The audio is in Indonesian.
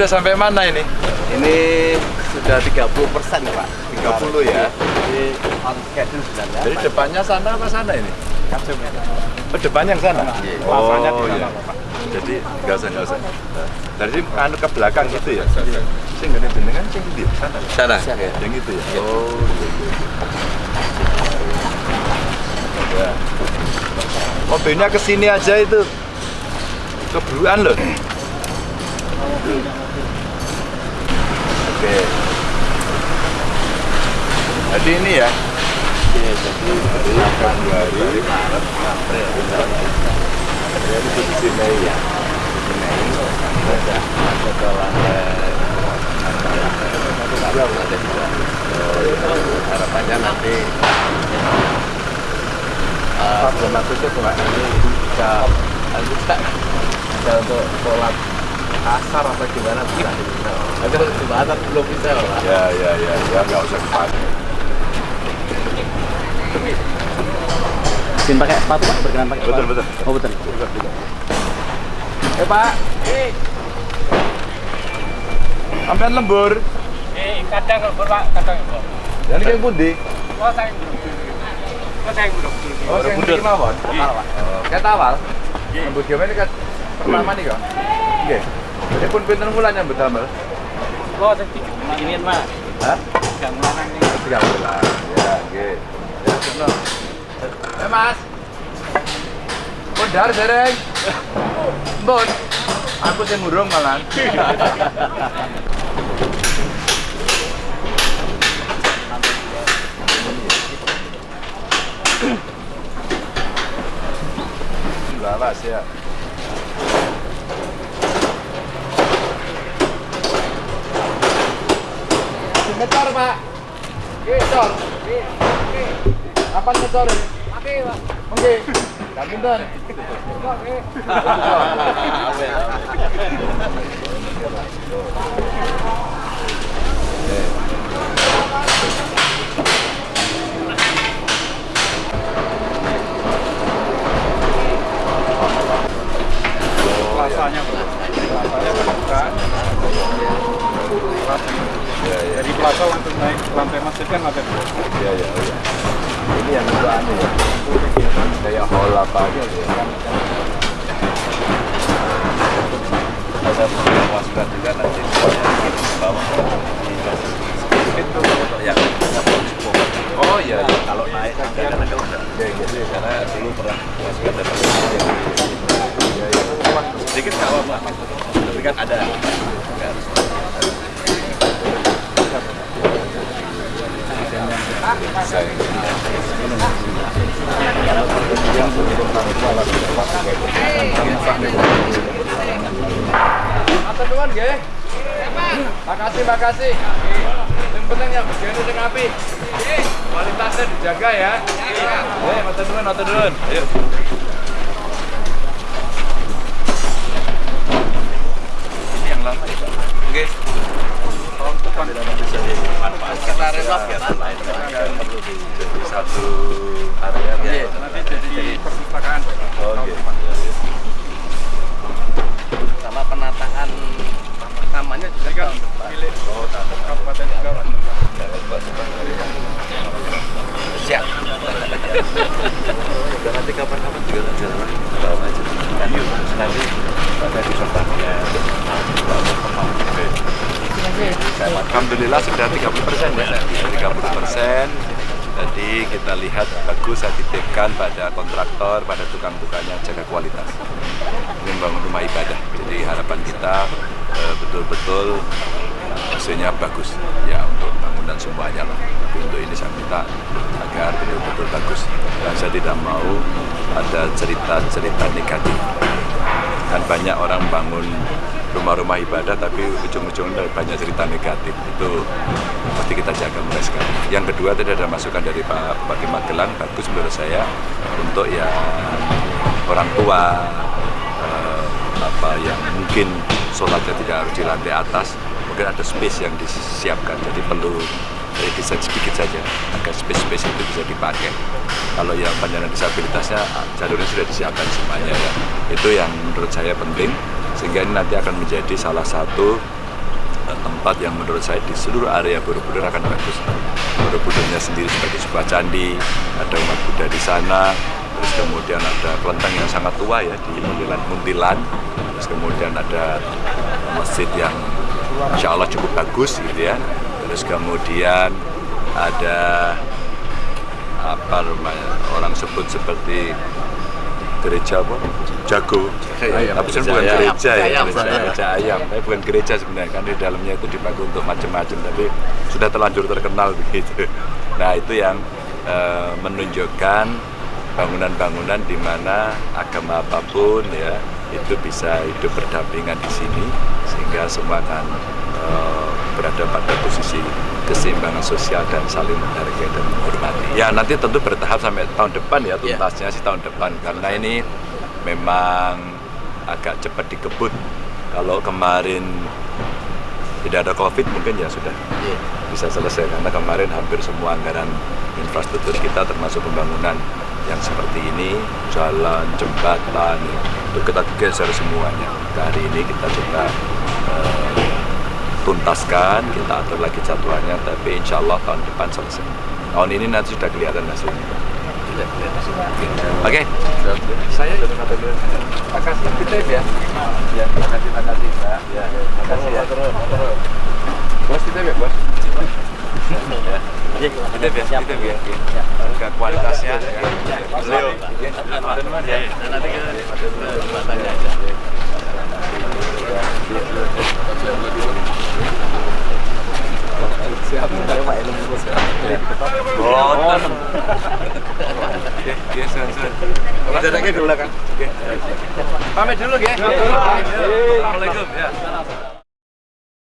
sudah sampai mana ini? Ini sudah 30 persen Pak. 30 ya. Jadi on schedule sudah ya. Jadi depannya sana apa sana ini? Kacau. Oh, depannya yang sana? Iya. Oh, iya. Jadi nggak usah nggak usah. Dari sini anu ke belakang gitu ya. Sing gede jenengan sing di sana. Sana. Yang itu ya. Oh, iya iya. Ya. Mobilnya ke sini aja itu. Keburuan loh. Oke. Jadi ini ya. Iya, jadi Februari, Maret, April, Ya, ini posisi Mei ya. Mei, sudah masuk ke lantai lantai dua. Harapannya nanti eh, tuh Pak, nanti bisa bisa bisa untuk sholat asar apa gimana bisa Tapi kalau belum bisa Pak. Ya, ya, ya, ya, nggak usah dipakai. Izin pakai sepatu pak, berkenan pakai Betul, sepatu. betul. Oh betul. Eh Pak, sampean lembur. Eh, kadang lembur pak, kadang lembur. Dan ini pundi? Oh, saya. Oh, saya belum. Oh, sing mriki mawon. Oh, Ket awal. Pertama nih kok. Nggih. Jadi pun pinten bulan nyambut damel? Oh, saya tiga. Ini pak, Hah? tiga bulan ini. Tiga bulan. Ya, nggih. Ya, sono. Eh, Mas. Mondar dereng. Mbon. Aku sing ngurung malah. Lawas ya. Ngecor, Pak. Apa ngecor ini? Oke, pak. Oke. Gak pinter. Oke. Dari plaza langsung naik ke lantai masjid kan lantai dua. Ya, ya, ya. Ini yang dua anu ya. Kayak hall apa aja ya. ada memuaskan juga nanti semuanya di bawah itu yang Oh iya, iya. kalau naik kan dia kan agak udah Ya, ya, ya. karena dulu pernah ya. sedikit nggak apa-apa tapi kan ada Nggak harus. Makasih, makasih. Yang penting yang begini sing api. Kualitasnya dijaga ya. Eh, nuwun. Ayo. Ini yang lama ya? Oke. Tahun depan ya perlu Jadi satu area Iya. Nanti jadi perpustakaan. Oh, iya. sama penataan tamannya juga Kan milik Oh, ada. kabupaten juga. Pak. siap Udah nanti kapan-kapan juga tak jalan bawa aja. Kan yuk, nanti pada di tempatnya. Alhamdulillah sudah 30 persen ya. 30 persen. Jadi kita lihat bagus saya titipkan pada kontraktor, pada tukang-tukangnya jaga kualitas. Ini membangun rumah ibadah. Jadi harapan kita eh, betul-betul hasilnya bagus ya untuk bangunan semuanya lah. Tapi untuk ini saya minta agar betul-betul bagus. Dan saya tidak mau ada cerita-cerita negatif. Kan banyak orang bangun rumah-rumah ibadah tapi ujung-ujungnya banyak cerita negatif. Itu pasti kita jaga mulai sekarang. Yang kedua tadi ada masukan dari Pak Bupati Magelang bagus menurut saya untuk yang orang tua eh, apa yang mungkin sholatnya tidak harus di lantai atas mungkin ada space yang disiapkan jadi perlu dari sedikit saja agar space-space itu bisa dipakai kalau yang penyandang disabilitasnya jalurnya sudah disiapkan semuanya ya itu yang menurut saya penting sehingga ini nanti akan menjadi salah satu eh, tempat yang menurut saya di seluruh area Borobudur akan bagus. Borobudurnya sendiri sebagai sebuah candi, ada umat Buddha di sana, terus kemudian ada kelenteng yang sangat tua ya di Muntilan, Muntilan. terus kemudian ada masjid yang insya Allah cukup bagus gitu ya, terus kemudian ada apa orang sebut seperti gereja apa? Jago. Ayam. tapi sebenarnya bukan Gereja ya ayam. gereja, gereja ayam. Tapi bukan gereja sebenarnya kan di dalamnya itu dipakai untuk macam-macam tapi sudah terlanjur terkenal begitu. Nah itu yang eh, menunjukkan bangunan-bangunan di mana agama apa pun ya itu bisa hidup berdampingan di sini sehingga semua akan eh, berada pada posisi keseimbangan sosial dan saling menghargai dan menghormati. Ya nanti tentu bertahap sampai tahun depan ya Ya. tuntasnya sih tahun depan karena ini memang agak cepat dikebut. Kalau kemarin tidak ada covid mungkin ya sudah Iya. bisa selesai karena kemarin hampir semua anggaran infrastruktur kita termasuk pembangunan yang seperti ini jalan jembatan itu kita geser semuanya hari ini kita coba eh, tuntaskan kita atur lagi jadwalnya tapi insya Allah tahun depan selesai tahun ini nanti sudah kelihatan hasilnya oke Saya Terima kasih titip ya. Ya, terima kasih, terima kasih, Pak. Ya, terima kasih ya. Bos titip ya, Bos. Ya. titip ya titip ya harga kualitasnya beliau Ya, nanti kita tanya aja. Siap, saya Pak. Boten. Sun, sun. Kan. Pamit dulu ya. Assalamualaikum ya.